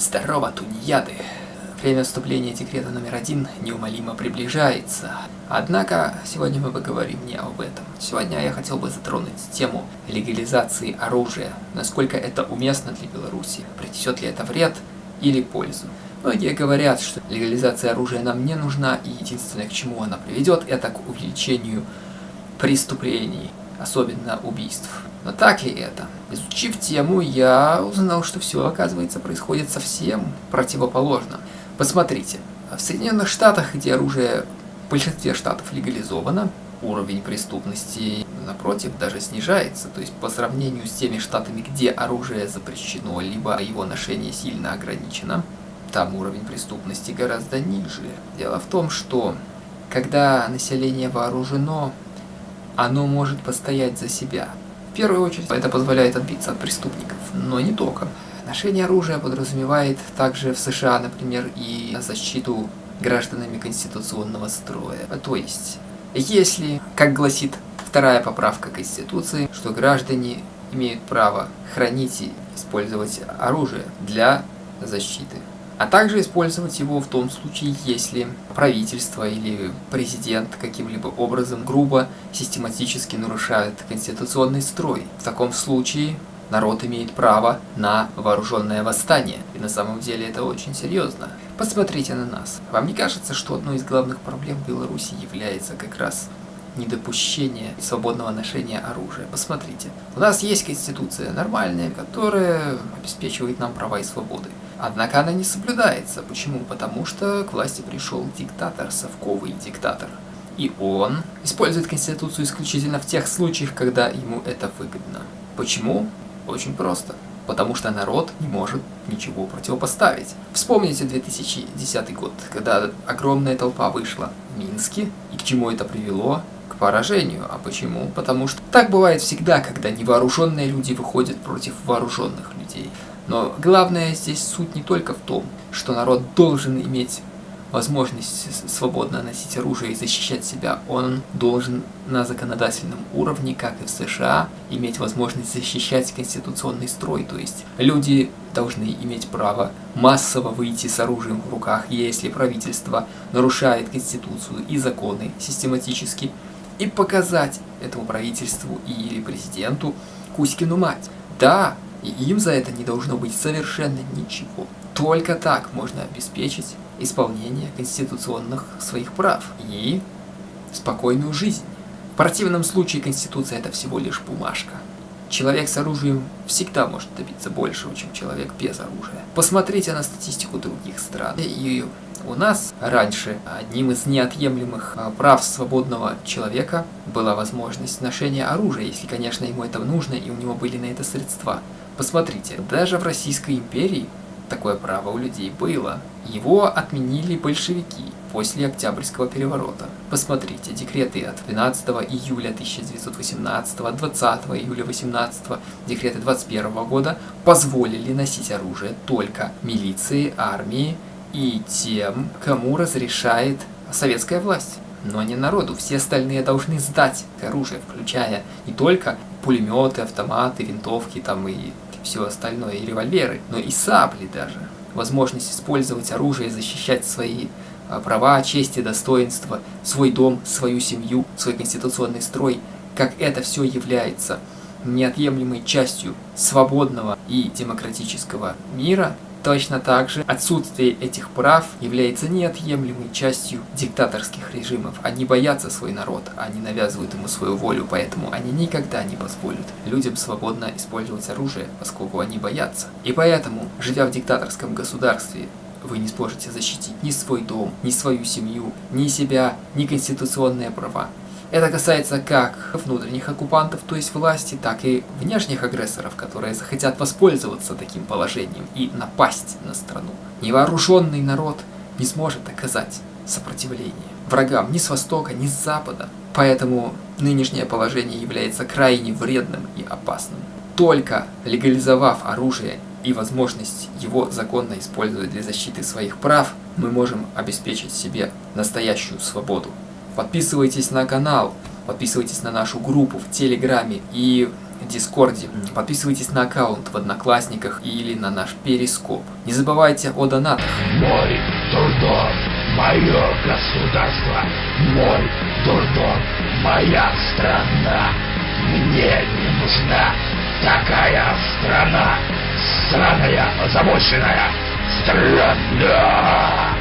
Здорово, тунеяды! Время вступления декрета номер один неумолимо приближается. Однако, сегодня мы поговорим не об этом. Сегодня я хотел бы затронуть тему легализации оружия. Насколько это уместно для Беларуси? Принесет ли это вред или пользу? Многие говорят, что легализация оружия нам не нужна, и единственное, к чему она приведет, это к увеличению преступлений, особенно убийств. Но так ли это? Изучив тему, я узнал, что все, оказывается, происходит совсем противоположно. Посмотрите, в Соединенных Штатах, где оружие в большинстве штатов легализовано, уровень преступности, напротив, даже снижается. То есть по сравнению с теми штатами, где оружие запрещено, либо его ношение сильно ограничено, там уровень преступности гораздо ниже. Дело в том, что когда население вооружено, оно может постоять за себя. В первую очередь, это позволяет отбиться от преступников, но не только. Ношение оружия подразумевает также в США, например, и защиту гражданами конституционного строя. То есть, если, как гласит вторая поправка Конституции, что граждане имеют право хранить и использовать оружие для защиты а также использовать его в том случае, если правительство или президент каким-либо образом грубо, систематически нарушает конституционный строй. В таком случае народ имеет право на вооруженное восстание. И на самом деле это очень серьезно. Посмотрите на нас. Вам не кажется, что одной из главных проблем Беларуси является как раз недопущение свободного ношения оружия. Посмотрите, у нас есть конституция нормальная, которая обеспечивает нам права и свободы. Однако она не соблюдается. Почему? Потому что к власти пришел диктатор, совковый диктатор. И он использует Конституцию исключительно в тех случаях, когда ему это выгодно. Почему? Очень просто. Потому что народ не может ничего противопоставить. Вспомните 2010 год, когда огромная толпа вышла в Минске, и к чему это привело? К поражению. А почему? Потому что так бывает всегда, когда невооруженные люди выходят против вооруженных людей. Но главное здесь суть не только в том, что народ должен иметь возможность свободно носить оружие и защищать себя, он должен на законодательном уровне, как и в США, иметь возможность защищать конституционный строй. То есть люди должны иметь право массово выйти с оружием в руках, если правительство нарушает конституцию и законы систематически, и показать этому правительству или президенту Кузькину мать. Да, и им за это не должно быть совершенно ничего. Только так можно обеспечить исполнение конституционных своих прав и спокойную жизнь. В противном случае Конституция это всего лишь бумажка. Человек с оружием всегда может добиться большего, чем человек без оружия. Посмотрите на статистику других стран. И у нас раньше одним из неотъемлемых а, прав свободного человека была возможность ношения оружия, если, конечно, ему это нужно и у него были на это средства. Посмотрите, даже в Российской империи такое право у людей было. Его отменили большевики после Октябрьского переворота. Посмотрите, декреты от 12 июля 1918, 20 июля 18, декреты 21 года позволили носить оружие только милиции, армии и тем, кому разрешает советская власть. Но не народу, все остальные должны сдать оружие, включая не только пулеметы, автоматы, винтовки там и все остальное, и револьверы, но и сабли даже. Возможность использовать оружие защищать свои а, права, честь и достоинство, свой дом, свою семью, свой конституционный строй, как это все является неотъемлемой частью свободного и демократического мира, Точно так же отсутствие этих прав является неотъемлемой частью диктаторских режимов. Они боятся свой народ, они навязывают ему свою волю, поэтому они никогда не позволят людям свободно использовать оружие, поскольку они боятся. И поэтому, живя в диктаторском государстве, вы не сможете защитить ни свой дом, ни свою семью, ни себя, ни конституционные права. Это касается как внутренних оккупантов, то есть власти, так и внешних агрессоров, которые захотят воспользоваться таким положением и напасть на страну. Невооруженный народ не сможет оказать сопротивление врагам ни с востока, ни с запада. Поэтому нынешнее положение является крайне вредным и опасным. Только легализовав оружие и возможность его законно использовать для защиты своих прав, мы можем обеспечить себе настоящую свободу. Подписывайтесь на канал, подписывайтесь на нашу группу в Телеграме и Дискорде. Подписывайтесь на аккаунт в Одноклассниках или на наш Перископ. Не забывайте о донатах. Мой дурдом, мое государство, мой дурдом, моя страна. Мне не нужна такая страна, сраная, озабоченная страна.